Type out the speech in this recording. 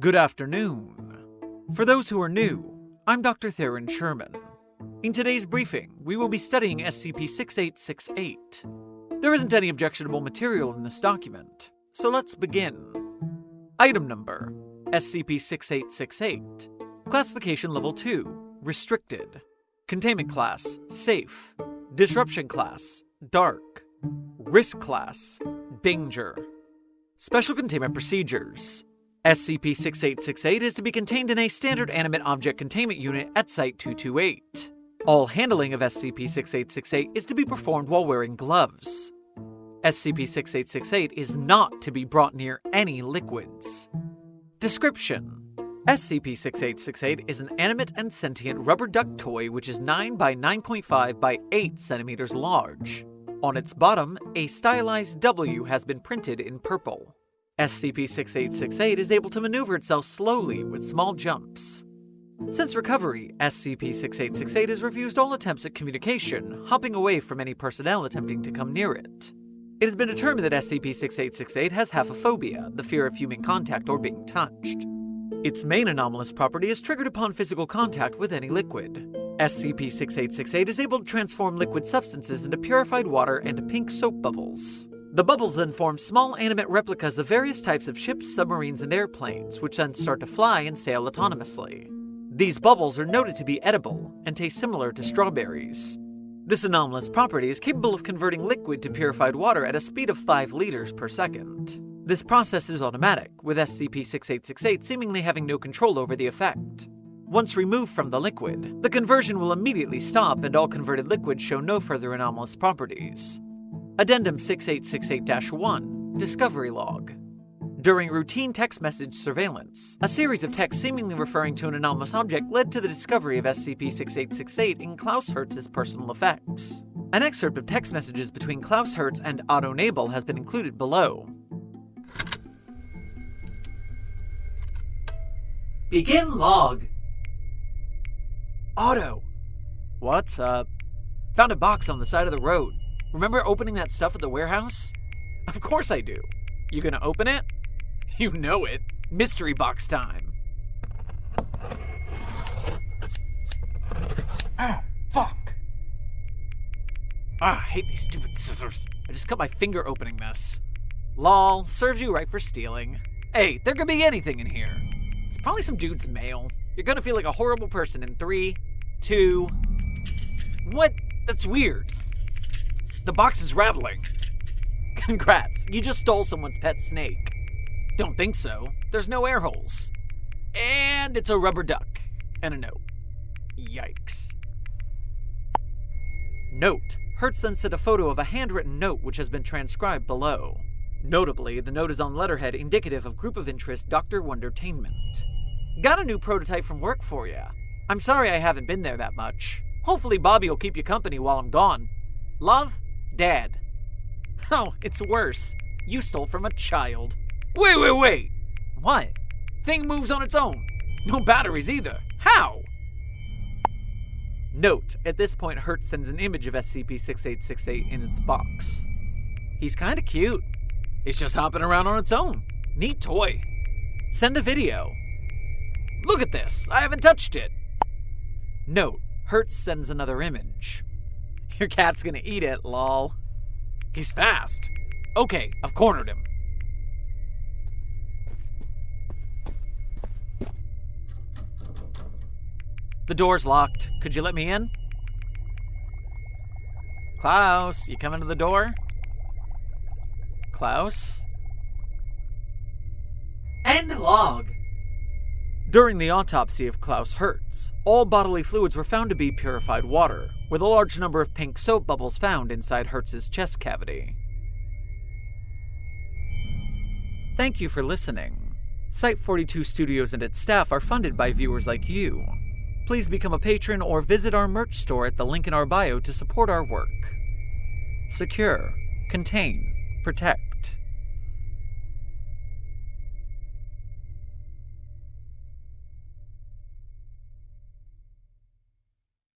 Good afternoon. For those who are new, I'm Dr. Theron Sherman. In today's briefing, we will be studying SCP 6868. There isn't any objectionable material in this document, so let's begin. Item number SCP 6868. Classification Level 2 Restricted. Containment Class Safe. Disruption Class Dark. Risk Class Danger. Special Containment Procedures SCP 6868 is to be contained in a standard animate object containment unit at Site 228. All handling of SCP 6868 is to be performed while wearing gloves. SCP 6868 is not to be brought near any liquids. Description SCP 6868 is an animate and sentient rubber duck toy which is 9 by 9.5 by 8 centimeters large. On its bottom, a stylized W has been printed in purple. SCP-6868 is able to maneuver itself slowly with small jumps. Since recovery, SCP-6868 has refused all attempts at communication, hopping away from any personnel attempting to come near it. It has been determined that SCP-6868 has haphephobia, the fear of human contact or being touched. Its main anomalous property is triggered upon physical contact with any liquid. SCP-6868 is able to transform liquid substances into purified water and pink soap bubbles. The bubbles then form small animate replicas of various types of ships, submarines, and airplanes, which then start to fly and sail autonomously. These bubbles are noted to be edible and taste similar to strawberries. This anomalous property is capable of converting liquid to purified water at a speed of 5 liters per second. This process is automatic, with SCP-6868 seemingly having no control over the effect. Once removed from the liquid, the conversion will immediately stop and all converted liquids show no further anomalous properties. Addendum 6868 1 Discovery Log During routine text message surveillance, a series of texts seemingly referring to an anomalous object led to the discovery of SCP 6868 in Klaus Hertz's personal effects. An excerpt of text messages between Klaus Hertz and Otto Nabel has been included below. Begin log. Otto. What's up? Found a box on the side of the road. Remember opening that stuff at the warehouse? Of course I do. You gonna open it? You know it. Mystery box time. Ah, fuck. Ah, I hate these stupid scissors. I just cut my finger opening this. Lol, serves you right for stealing. Hey, there could be anything in here. It's probably some dude's mail. You're gonna feel like a horrible person in three, two. What? That's weird. The box is rattling. Congrats, you just stole someone's pet snake. Don't think so. There's no air holes. And it's a rubber duck. And a note. Yikes. Note. Hertz then sent a photo of a handwritten note which has been transcribed below. Notably, the note is on letterhead indicative of group of interest Dr. Wondertainment. Got a new prototype from work for you. I'm sorry I haven't been there that much. Hopefully Bobby will keep you company while I'm gone. Love, Dad. Oh, it's worse. You stole from a child. Wait, wait, wait! What? Thing moves on its own. No batteries either. How? Note, at this point, Hertz sends an image of SCP-6868 in its box. He's kinda cute. It's just hopping around on its own. Neat toy. Send a video. Look at this! I haven't touched it! Note, Hertz sends another image. Your cat's gonna eat it, lol. He's fast. Okay, I've cornered him. The door's locked. Could you let me in? Klaus, you coming to the door? Klaus? End log. During the autopsy of Klaus Hertz, all bodily fluids were found to be purified water, with a large number of pink soap bubbles found inside Hertz's chest cavity. Thank you for listening. Site 42 Studios and its staff are funded by viewers like you. Please become a patron or visit our merch store at the link in our bio to support our work. Secure, contain, protect.